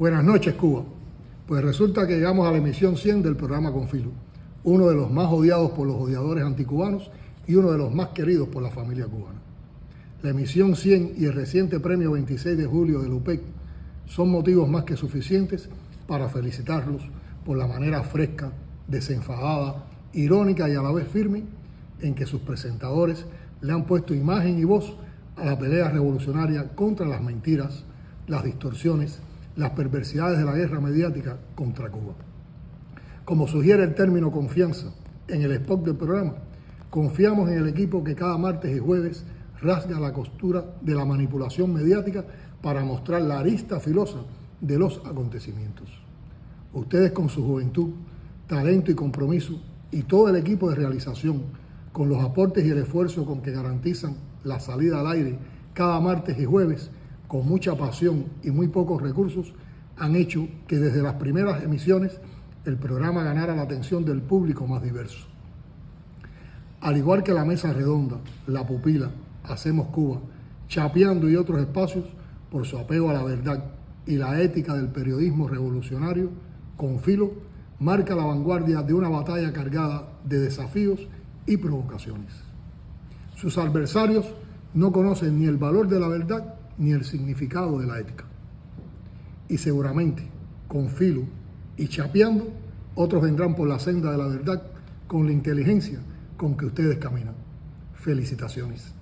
Buenas noches, Cuba. Pues resulta que llegamos a la emisión 100 del programa Confilo, uno de los más odiados por los odiadores anticubanos y uno de los más queridos por la familia cubana. La emisión 100 y el reciente premio 26 de julio del UPEC son motivos más que suficientes para felicitarlos por la manera fresca, desenfadada, irónica y a la vez firme en que sus presentadores le han puesto imagen y voz a la pelea revolucionaria contra las mentiras, las distorsiones, las perversidades de la guerra mediática contra Cuba. Como sugiere el término confianza en el spot del programa, confiamos en el equipo que cada martes y jueves rasga la costura de la manipulación mediática para mostrar la arista filosa de los acontecimientos. Ustedes con su juventud, talento y compromiso y todo el equipo de realización, con los aportes y el esfuerzo con que garantizan la salida al aire cada martes y jueves, con mucha pasión y muy pocos recursos, han hecho que desde las primeras emisiones el programa ganara la atención del público más diverso. Al igual que la Mesa Redonda, La Pupila, Hacemos Cuba, Chapeando y otros espacios, por su apego a la verdad y la ética del periodismo revolucionario, Confilo marca la vanguardia de una batalla cargada de desafíos y provocaciones. Sus adversarios no conocen ni el valor de la verdad ni el significado de la ética. Y seguramente, con filo y chapeando, otros vendrán por la senda de la verdad con la inteligencia con que ustedes caminan. Felicitaciones.